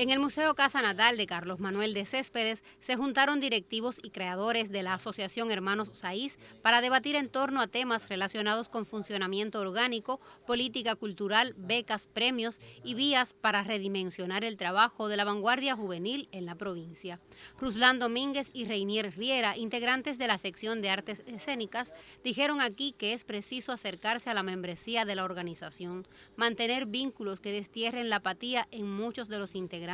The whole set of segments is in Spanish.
En el Museo Casa Natal de Carlos Manuel de Céspedes se juntaron directivos y creadores de la Asociación Hermanos Saís para debatir en torno a temas relacionados con funcionamiento orgánico, política cultural, becas, premios y vías para redimensionar el trabajo de la vanguardia juvenil en la provincia. Ruslán Domínguez y Reinier Riera, integrantes de la sección de artes escénicas, dijeron aquí que es preciso acercarse a la membresía de la organización, mantener vínculos que destierren la apatía en muchos de los integrantes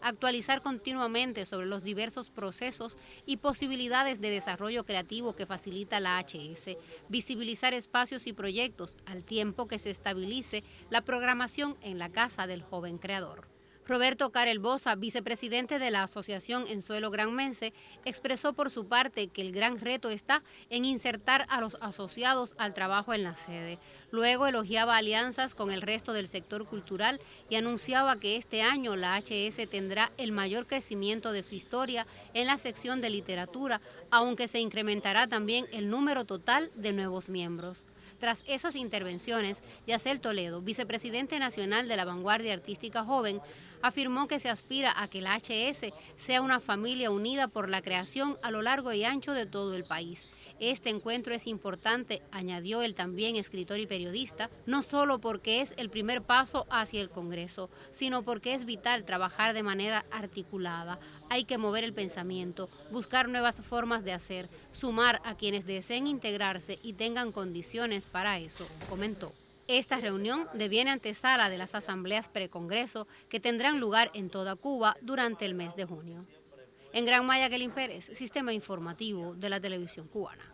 actualizar continuamente sobre los diversos procesos y posibilidades de desarrollo creativo que facilita la HS, visibilizar espacios y proyectos al tiempo que se estabilice la programación en la casa del joven creador. Roberto Carel Bosa, vicepresidente de la Asociación En Suelo Granmense, expresó por su parte que el gran reto está en insertar a los asociados al trabajo en la sede. Luego elogiaba alianzas con el resto del sector cultural y anunciaba que este año la HS tendrá el mayor crecimiento de su historia en la sección de literatura, aunque se incrementará también el número total de nuevos miembros. Tras esas intervenciones, Yacel Toledo, vicepresidente nacional de la Vanguardia Artística Joven, afirmó que se aspira a que la HS sea una familia unida por la creación a lo largo y ancho de todo el país. Este encuentro es importante, añadió el también escritor y periodista, no solo porque es el primer paso hacia el Congreso, sino porque es vital trabajar de manera articulada. Hay que mover el pensamiento, buscar nuevas formas de hacer, sumar a quienes deseen integrarse y tengan condiciones para eso, comentó. Esta reunión deviene antesala de las asambleas precongreso que tendrán lugar en toda Cuba durante el mes de junio. En Gran Maya, Kelin Pérez, Sistema Informativo de la Televisión Cubana.